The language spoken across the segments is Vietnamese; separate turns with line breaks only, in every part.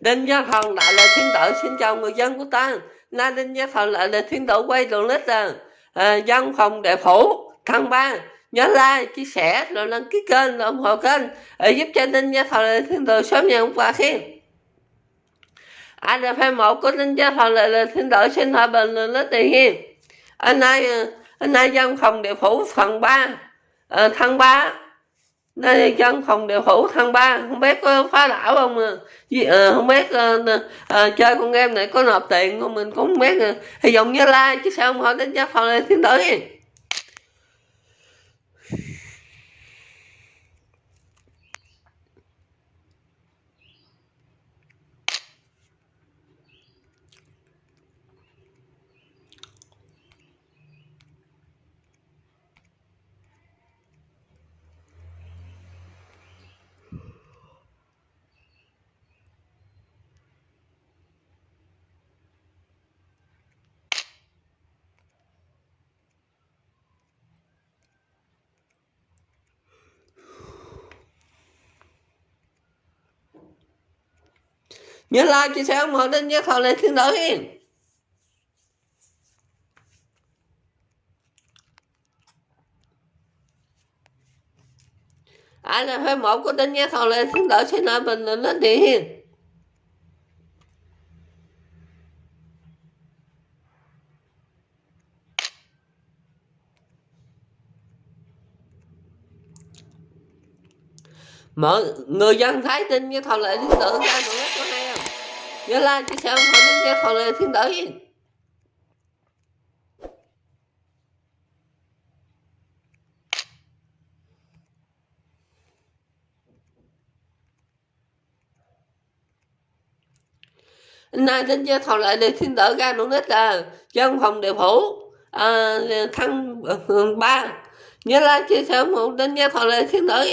Đinh Gia Thần lại là thiên tử xin chào người dân của ta. Nay Đinh Gia Thần lại là thiên tử quay đường lít à, à, dân phòng đệ phủ thăng ba. Nhớ like chia sẻ rồi đăng ký kênh rồi ủng hộ kênh để giúp cho Đinh Gia Thần lại thiên tử sớm nhận quà khen anh là của Đinh Gia Thần lại là thiên tử xin hòa bình đường lít tiền hiên. Anh nay à, anh nay dân phòng đệ phủ phần 3 à, thăng ba đây dân phòng đều phủ thằng ba. Không biết có phá đảo không à, à không biết à, à, chơi con game này có nộp tiền không mình cũng không biết à. hy vọng như like chứ sao không hỏi đến giá phòng này thiên tử nhớ like, chia sẻ ủng hộ đến nhớ thầu lên thiên tử hiền ai là phải một của đến nhé thầu lên xin lỗi xin lỗi bình luận đến địa hiền mọi người dân thấy tin cái thầu lệ thiên tử ra mọi người nhớ like chia sẻ ủng hộ đến cái thọ lệ thiên tử nay tin giờ thọ lại để thiên tử ra luôn nít là dân phòng địa phủ. À, thăng ờ, ba. Nhớ like chia sẻ ủng hộ đến cho thọ lại thiên tử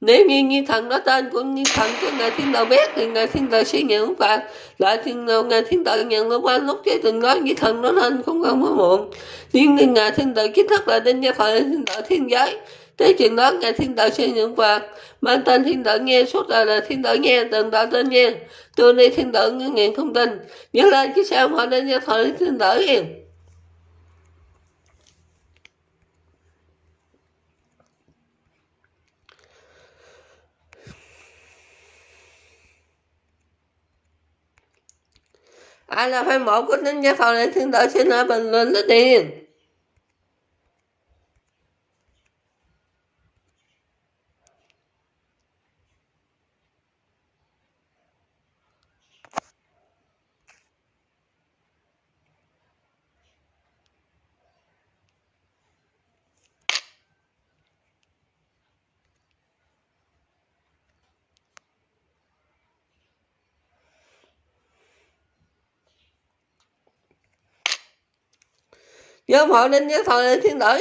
nếu như như thần đó tên của như thần của ngài thiên đạo biết thì ngài thiên đạo sẽ nhận phạt lại thiên đạo ngài thiên đạo nhận lúc qua lúc chứ từng nói như thần đó nên cũng không có muộn nhưng như ngài thiên đạo kiến thức là đinh gia phật thiên đạo thiên giới thế chuyện đó ngài thiên đạo sẽ nhận phạt mang tên thiên đạo nghe suốt đời là thiên đạo nghe từng đạo tên nghe từ nay thiên đạo ngàn không tin nhớ lên chứ sao họ đinh gia thời thiên đạo yên ai là fan mộ của Ninja Gia Phòng này thiên tử xin ở bình luận lấy tiền Nhớ họ đến nhớ thời thiên tử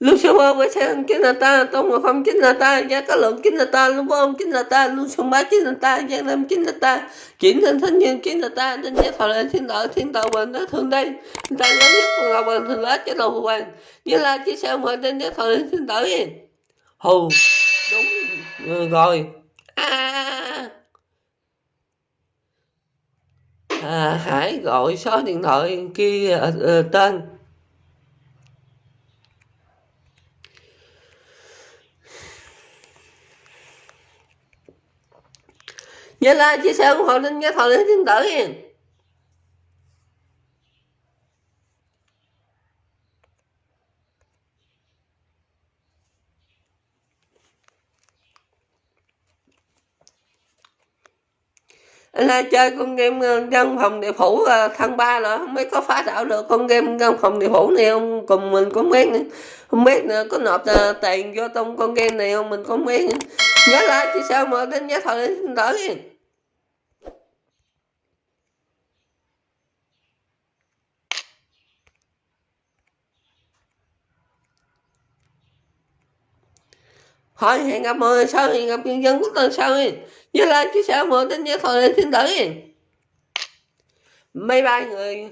Lucifer với sang chính là ta, tôn ngộ phong chính là ta, gia cá lượng chính là ta, lưu bông chính là ta, lúc xuân bá chính là ta, giang lâm chính là ta, chuyển thân thánh nhân chính là ta, nên giá thọ lệ thiên đạo, thiên đạo hoàng đó thường đây, ta lớn nhất của ngọc hoàng thường lá cho đầu hoàng, như là chỉ sao mà tên giá thọ lệ thiên đạo hù, đúng. Ừ, rồi, à, à, Hải gọi số điện thoại kia à, à, tên. Nhớ like chia sẻ ủng hộ linh nhớ thọ đến điện tử là chơi con game ờ, trong dân phòng địa phủ ờ, thăng ba là không biết có phá đảo được con game dân phòng địa phủ này không cùng mình có biết nữa. không biết nữa, có nộp ờ, tiền vô trong con game này không mình có biết nữa. nhớ lại chứ sao mà đến nhớ thời đỡ hỏi hẹn gặp mọi người sau hẹn gặp nhân dân quốc tuần sau nhớ lại chứ sao mọi tin nhớ thời thiên tử mấy bye người